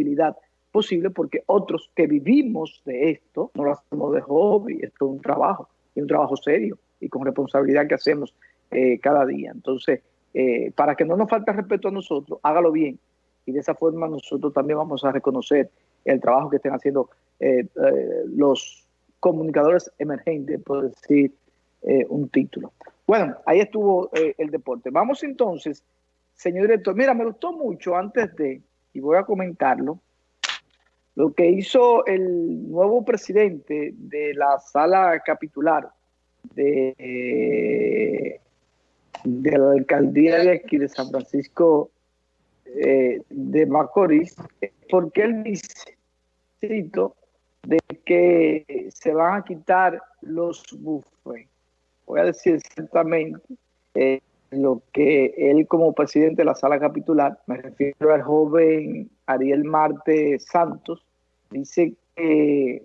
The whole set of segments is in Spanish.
credibilidad posible porque otros que vivimos de esto no lo hacemos de hobby, esto es un trabajo, y un trabajo serio y con responsabilidad que hacemos eh, cada día. Entonces, eh, para que no nos falte respeto a nosotros, hágalo bien y de esa forma nosotros también vamos a reconocer el trabajo que estén haciendo eh, los comunicadores emergentes, por decir un título. Bueno, ahí estuvo el deporte. Vamos entonces, señor director. Mira, me gustó mucho antes de, y voy a comentarlo, lo que hizo el nuevo presidente de la sala capitular de, la alcaldía de aquí de San Francisco eh, de Macorís, porque él dice, cito, de que se van a quitar los bufes. Voy a decir exactamente eh, lo que él como presidente de la sala capitular, me refiero al joven Ariel Marte Santos, dice que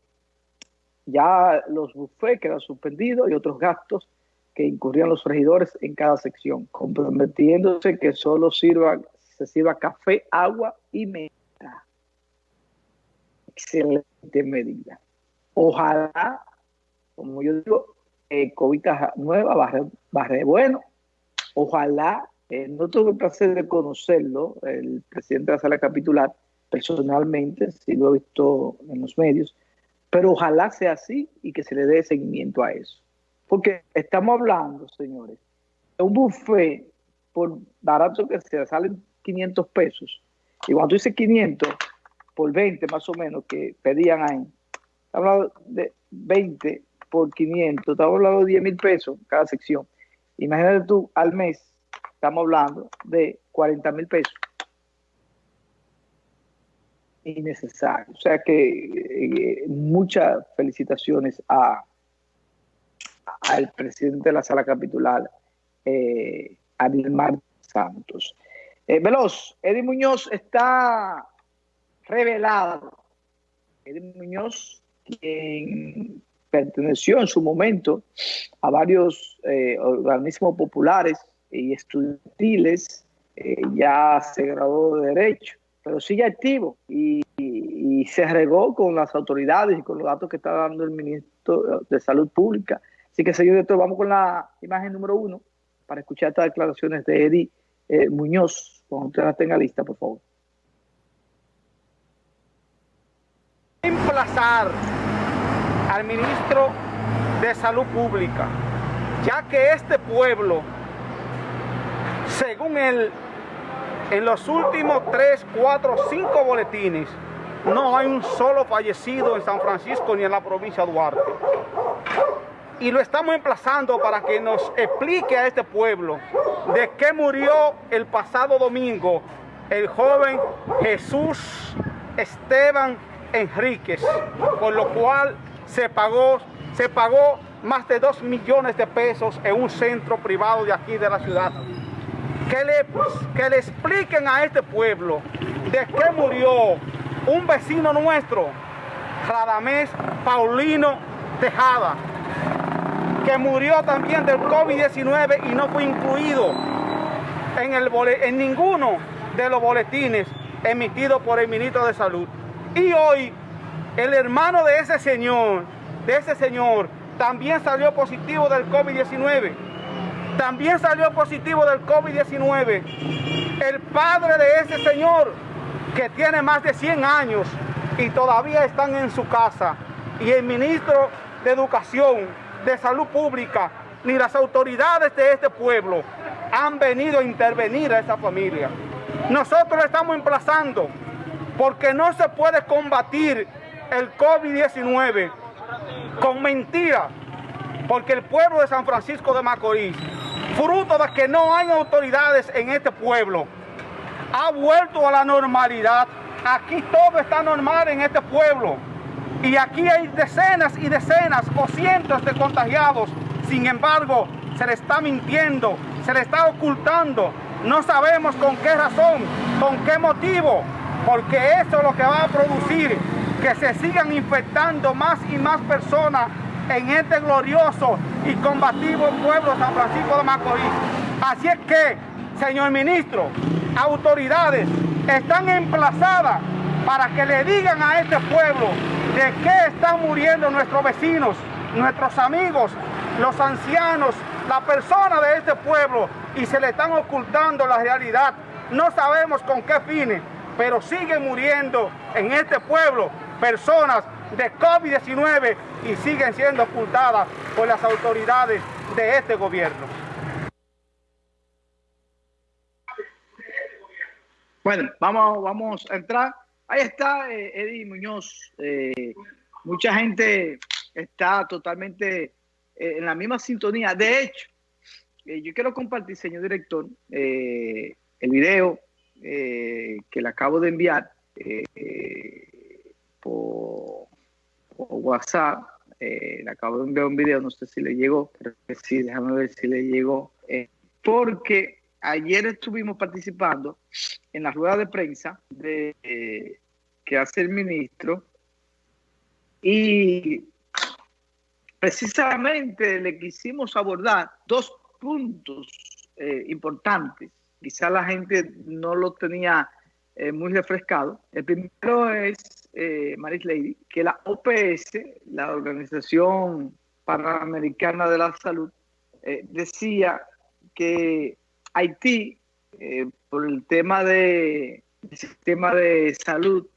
ya los buffets quedan suspendidos y otros gastos que incurrían los regidores en cada sección, comprometiéndose que solo sirva, se sirva café, agua y meta. Excelente medida. Ojalá, como yo digo, eh, COVID nueva, barre, barre bueno. Ojalá, eh, no tuve el placer de conocerlo, el presidente de la sala capitular, personalmente, si lo he visto en los medios, pero ojalá sea así y que se le dé seguimiento a eso. Porque estamos hablando, señores, de un buffet, por barato que sea, salen 500 pesos. Y cuando tú dices 500, por 20 más o menos que pedían ahí, estamos hablando de 20 por 500, estamos hablando de 10 mil pesos cada sección. Imagínate tú, al mes, estamos hablando de 40 mil pesos innecesario. O sea que eh, muchas felicitaciones a al presidente de la sala capitular, eh, Santos. Eh, Veloz, Eddie Muñoz está revelado. Eddie Muñoz, quien perteneció en su momento a varios eh, organismos populares y estudiantiles, ya se graduó de Derecho pero sigue activo y, se regó con las autoridades y con los datos que está dando el ministro de Salud Pública. Así que, señor director, vamos con la imagen número uno para escuchar estas declaraciones de Eddie eh, Muñoz. Cuando usted la tenga lista, por favor. Emplazar al ministro de Salud Pública, ya que este pueblo, según él, en los últimos 3, 4, 5 boletines, no hay un solo fallecido en San Francisco ni en la provincia de Duarte. Y lo estamos emplazando para que nos explique a este pueblo de qué murió el pasado domingo el joven Jesús Esteban Enríquez, por lo cual se pagó, se pagó más de 2 millones de pesos en un centro privado de aquí de la ciudad que le, que le expliquen a este pueblo de qué murió un vecino nuestro, Radamés Paulino Tejada, que murió también del COVID-19 y no fue incluido en, el, en ninguno de los boletines emitidos por el ministro de Salud. Y hoy, el hermano de ese señor, de ese señor, también salió positivo del COVID-19 también salió positivo del COVID-19 el padre de ese señor que tiene más de 100 años y todavía están en su casa. Y el ministro de Educación, de Salud Pública, ni las autoridades de este pueblo han venido a intervenir a esa familia. Nosotros estamos emplazando porque no se puede combatir el COVID-19 con mentiras, porque el pueblo de San Francisco de Macorís fruto de que no hay autoridades en este pueblo, ha vuelto a la normalidad. Aquí todo está normal en este pueblo. Y aquí hay decenas y decenas o cientos de contagiados. Sin embargo, se le está mintiendo, se le está ocultando. No sabemos con qué razón, con qué motivo, porque eso es lo que va a producir que se sigan infectando más y más personas en este glorioso y combativo pueblo San Francisco de Macorís. Así es que, señor ministro, autoridades están emplazadas para que le digan a este pueblo de qué están muriendo nuestros vecinos, nuestros amigos, los ancianos, la persona de este pueblo y se le están ocultando la realidad. No sabemos con qué fines, pero siguen muriendo en este pueblo personas de COVID-19 y siguen siendo ocultadas por las autoridades de este gobierno. Bueno, vamos, vamos a entrar. Ahí está eh, Eddie Muñoz. Eh, mucha gente está totalmente eh, en la misma sintonía. De hecho, yo quiero compartir, señor director, el video que le acabo de enviar por, WhatsApp. le acabo de enviar un video, no sé si le llegó, pero sí, déjame ver si le llegó. porque ayer estuvimos participando en la rueda de prensa de, eh, que hace el ministro y precisamente le quisimos abordar dos puntos eh, importantes. Quizá la gente no lo tenía eh, muy refrescado. El primero es, Maris Lady, que la OPS, la Organización Panamericana de la Salud, decía que Haití, eh, por el tema de sistema de salud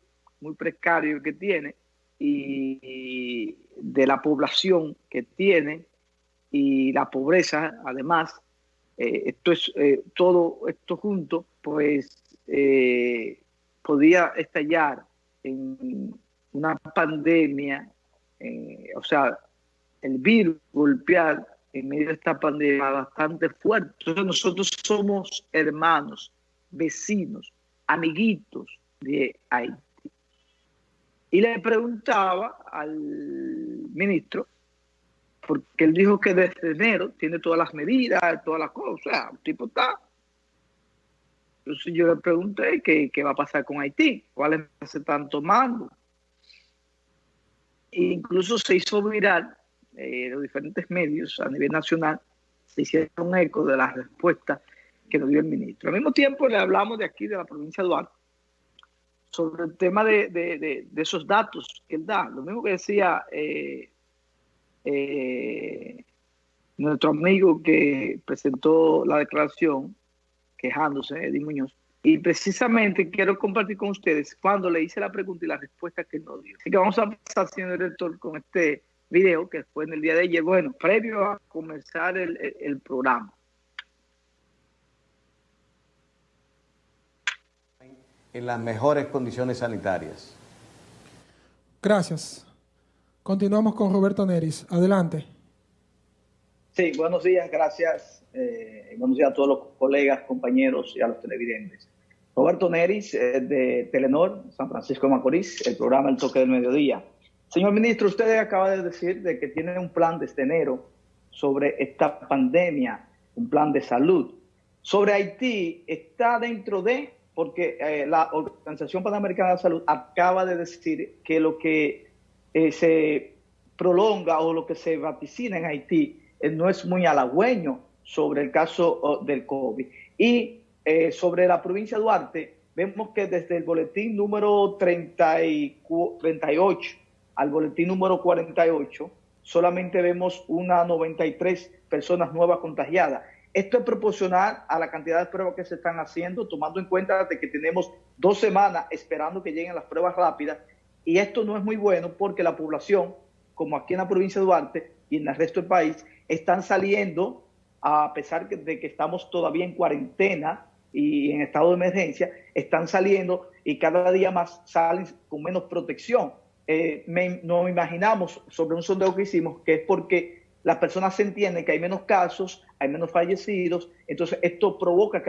muy precario que tiene y, de la población que tiene y la pobreza, además, eh, esto es eh, todo esto junto, pues podía estallar en una pandemia, o sea, el virus golpear en medio de esta pandemia bastante fuerte. Entonces nosotros somos hermanos, vecinos, amiguitos de Haití. Y le preguntaba al ministro, porque él dijo que desde enero tiene todas las medidas, todas las cosas, o sea, un tipo está. Entonces yo le pregunté qué, qué va a pasar con Haití, cuáles se están tomando. E incluso se hizo viral eh, los diferentes medios a nivel nacional se hicieron eco de las respuestas que nos dio el ministro. Al mismo tiempo le hablamos de aquí, de la provincia de Duarte, sobre el tema de, esos datos que él da. Lo mismo que decía eh, eh, nuestro amigo que presentó la declaración quejándose, Eddie Muñoz. Y precisamente quiero compartir con ustedes cuando le hice la pregunta y la respuesta que él nos dio. Así que vamos a pasar, señor director, con este video que fue en el día de ayer, bueno, previo a comenzar el, programa. En las mejores condiciones sanitarias. Gracias. Continuamos con Roberto Neris. Adelante. Sí, buenos días, gracias. Eh, buenos días a todos los colegas, compañeros y a los televidentes. Roberto Neris, eh, de Telenor, San Francisco de Macorís, el programa El Toque del Mediodía. Señor ministro, usted acaba de decir de que tiene un plan desde enero sobre esta pandemia, un plan de salud. Sobre Haití, está dentro de, porque eh, la Organización Panamericana de la Salud acaba de decir que lo que se prolonga o lo que se vaticina en Haití no es muy halagüeño sobre el caso oh, del COVID. Y sobre la provincia de Duarte, vemos que desde el boletín número 30 y 38 al boletín número 48, solamente vemos una 93 personas nuevas contagiadas. Esto es proporcional a la cantidad de pruebas que se están haciendo, tomando en cuenta de que tenemos dos semanas esperando que lleguen las pruebas rápidas. Y esto no es muy bueno porque la población, como aquí en la provincia de Duarte y en el resto del país, están saliendo, a pesar de que estamos todavía en cuarentena y en estado de emergencia, están saliendo y cada día más salen con menos protección. Eh, nos imaginamos sobre un sondeo que hicimos que es porque las personas se entienden que hay menos casos, hay menos fallecidos, entonces esto provoca que